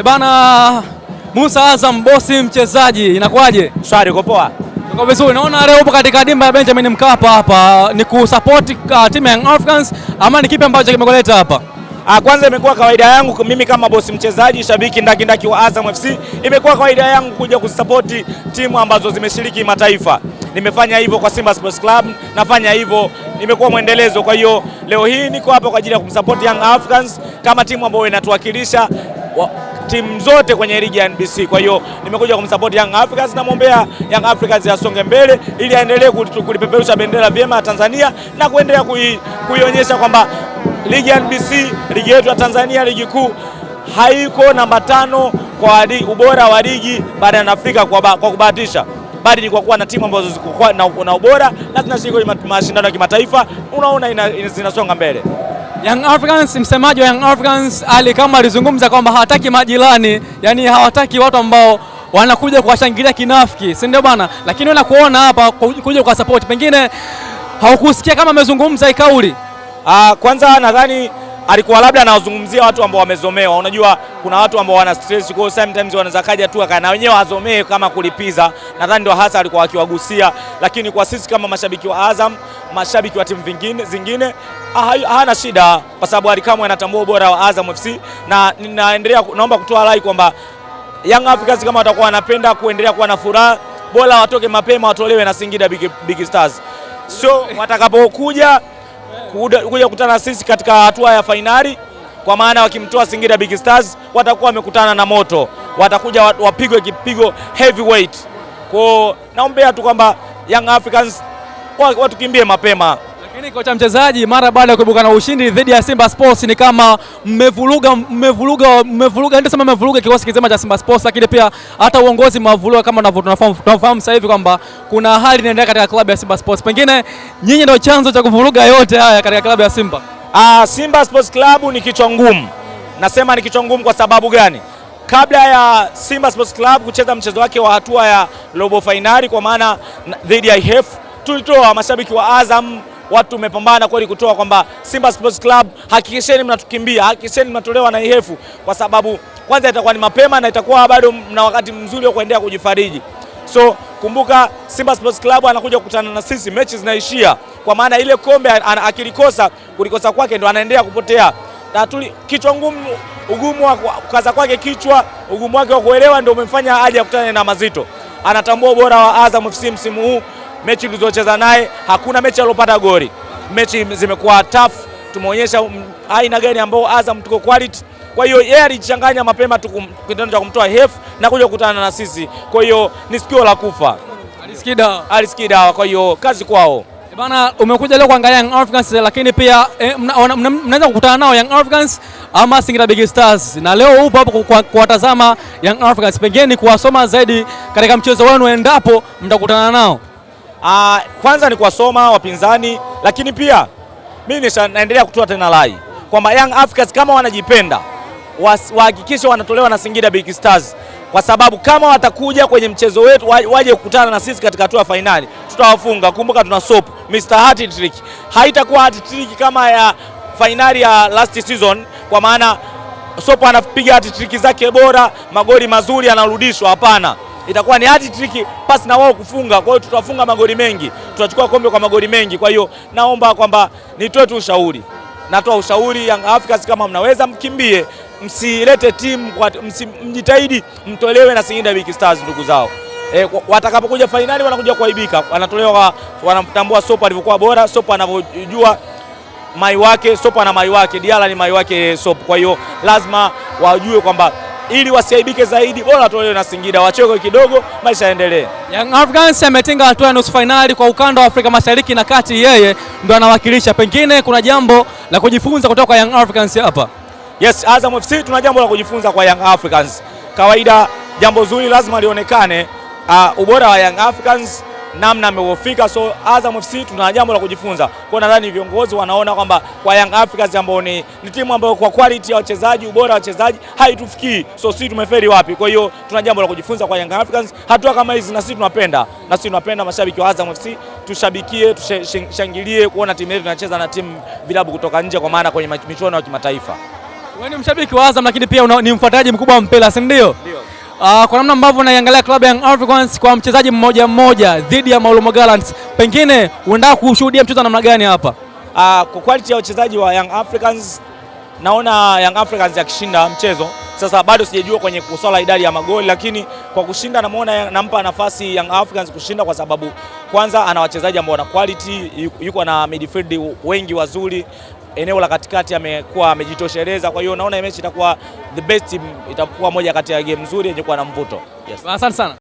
E bana, Musa Azam bosi mchezaji, inakuwaje? Shwari, uko poa? Tuko vizuri. Naona leo upo katika dimba ya Benjamin Mkapa hapa, ni kusupport uh, timu ya Young Africans ama ni kipi ambacho kimekuleta hapa? Ah, kwanza imekuwa kawaida yangu mimi kama bosi mchezaji, shabiki ndaki ndaki wa Azam FC, imekuwa kawaida yangu kuja kusapoti timu ambazo zimeshiriki mataifa. Nimefanya hivyo kwa Simba Sports Club, nafanya hivyo, imekuwa mwendelezo. Kwa hiyo leo hii niko hapa kwa ajili ya kumsupport Young Africans kama timu ambayo inatuwakilisha wa, timu zote kwenye ligi ya NBC. Kwa hiyo nimekuja kumsupport Young Africans, namwombea Young Africans asonge mbele ili aendelee kulipeperusha bendera vyema ya Tanzania na kuendelea kuionyesha kwamba ligi ya NBC, ligi yetu ya Tanzania, ligi kuu haiko namba tano kwa ubora wa ligi barani Afrika kwa, ba, kwa kubahatisha bali ni kwa kuwa na timu ambazo ziko na, na ubora na zinashiriki kwenye mashindano ya kimataifa, unaona ina, ina, zinasonga mbele. Young Africans, msemaji wa Young Africans Ali kama alizungumza kwamba hawataki majirani, yani hawataki watu ambao wanakuja kuwashangilia kinafiki, si ndio bana? Lakini unakuona hapa kuja kwa support, pengine haukusikia kama amezungumza ikauli. Ah, kwanza nadhani alikuwa labda anawazungumzia watu ambao wamezomewa. Unajua kuna watu ambao wana stress, kwa hiyo sometimes wanaweza kaja tu na wenyewe wazomee kama kulipiza. Nadhani ndio hasa alikuwa akiwagusia, lakini kwa sisi kama mashabiki wa Azam, mashabiki wa timu vingine zingine hana shida, kwa sababu Alikamwe anatambua ubora wa Azam FC, na ninaendelea naomba kutoa rai kwamba Young Africans kama watakuwa wanapenda kuendelea kuwa na furaha, bora watoke mapema, watolewe na Singida Big, Big Stars, so watakapokuja kuja kukutana sisi katika hatua ya fainali, kwa maana wakimtoa Singida Big Stars watakuwa wamekutana na moto, watakuja wapigwe kipigo heavyweight. Kwa naombea tu kwamba Young Africans watukimbie mapema. Lakini kocha mchezaji, mara baada ya kuibuka na ushindi dhidi ya Simba Sports, ni kama mmevuruga mmevuruga mmevuruga, ndio sema mmevuruga kikosi kizima cha Simba Sports, lakini pia hata uongozi mmevuruga, kama tunafahamu sasa hivi kwamba kuna hali inaendelea katika klabu ya Simba Sports. Pengine nyinyi ndio chanzo cha kuvuruga yote haya katika klabu ya Simba. Ah, Simba Sports Club ni kichwa ngumu. Nasema ni kichwa ngumu kwa sababu gani? Kabla ya Simba Sports Club kucheza mchezo wake wa hatua ya robo fainali kwa maana dhidi ya IHF, tulitoa mashabiki wa Azam watu umepambana kweli kutoa kwamba Simba Sports Club, hakikisheni mnatukimbia, hakikisheni mnatolewa na ihefu, kwa sababu kwanza itakuwa ni mapema na itakuwa bado mna wakati mzuri wa kuendelea kujifariji. So kumbuka, Simba Sports Club anakuja kukutana na sisi, mechi zinaishia, kwa maana ile kombe akilikosa, kulikosa kwake ndo anaendelea kupotea na tuli, kichwa ngumu, ugumu wa kukaza kwake kichwa, ugumu wake wa kuelewa ndio umemfanya aje akutane na mazito. Anatambua ubora wa Azam FC msimu huu mechi tulizocheza naye hakuna mechi aliyopata goli. Mechi zimekuwa tough, tumeonyesha aina gani ambao Azam tuko quality. Kwa hiyo yeye alichanganya mapema tu kitendo cha kumtoa hefu na kuja kukutana na sisi, kwa hiyo ni sikio la kufa, alisikida alisikida. Kwa hiyo kazi kwao. Bana, umekuja leo kuangalia Young Africans lakini pia eh, mnaweza mna, mna, kukutana nao Young Africans ama Singida Big Stars, na leo upo hapo kuwatazama Young Africans, pengine ni kuwasoma zaidi katika mchezo wenu endapo mtakutana nao. Uh, kwanza ni kuwasoma wapinzani, lakini pia mimi naendelea kutoa tena rai kwamba Young Africans kama wanajipenda wahakikishe wanatolewa na Singida Big Stars, kwa sababu kama watakuja kwenye mchezo wetu waje kukutana na sisi katika hatua ya fainali, tutawafunga. Kumbuka tuna sop Mr. Hat Trick, haitakuwa hat trick kama ya fainali ya last season, kwa maana sop anapiga hat trick zake bora, magoli mazuri anarudishwa. Hapana, itakuwa ni hat trick pasi na wao kufunga. Kwa hiyo tutafunga magoli mengi, tutachukua kombe kwa magoli mengi. Kwa hiyo naomba kwamba nitoe tu ushauri, natoa ushauri Young Africans, kama mnaweza mkimbie, msilete timu, mjitahidi mtolewe na Singida Big Stars ndugu zao. E, watakapokuja fainali wanakuja kuaibika, wanatolewa, wanamtambua Sopa alivyokuwa bora, Sopa anavyojua mai wake, Sopa na mai wake, Diala ni mai wake Sopa. Kwa hiyo lazima wajue kwamba ili wasiaibike zaidi, bora watolewe na Singida, wachoke kidogo, maisha yaendelee. Young Africans ametinga hatua ya nusu fainali kwa ukanda wa Afrika Mashariki na Kati, yeye ndo anawakilisha. Pengine kuna jambo la kujifunza kutoka kwa Young Africans hapa. Yes, Azam FC tuna jambo la kujifunza kwa Young Africans. Kawaida jambo zuri lazima lionekane, uh, ubora wa Young Africans namna ameofika, so Azam FC tuna jambo la kujifunza. Kwa nadhani viongozi wanaona kwamba kwa Young Africans ambao ni, ni timu ambayo kwa quality ya wachezaji, ubora wa wachezaji haitufikii, so sisi tumeferi wapi? Kwa hiyo tuna jambo la kujifunza kwa Young Africans. Hatua kama hizi na sisi tunapenda, na sisi tunapenda mashabiki wa Azam FC tushabikie, tushangilie kuona timu yetu inacheza na timu vilabu kutoka nje, kwa maana kwenye michuano ya kimataifa. Wewe ni mshabiki wa Azam lakini pia una, ni mfuataji mkubwa wa Mpela, si ndio? Uh, kwa namna ambavyo unaiangalia klabu ya Young Africans kwa mchezaji mmoja mmoja dhidi ya Maulumo Gallants, pengine uenda kushuhudia mchezo namna gani hapa? Uh, kwa quality ya wachezaji wa Young Africans naona Young Africans yakishinda mchezo. Sasa bado sijajua kwenye kuswala idadi ya magoli, lakini kwa kushinda namuona nampa nafasi Young Africans kushinda kwa sababu kwanza ana wachezaji ambao wana quality, yuko na midfield wengi wazuri, eneo la katikati amekuwa amejitosheleza. Kwa hiyo naona mechi itakuwa the best itakuwa moja kati ya game nzuri yenye kuwa na mvuto. Yes. Asante sana.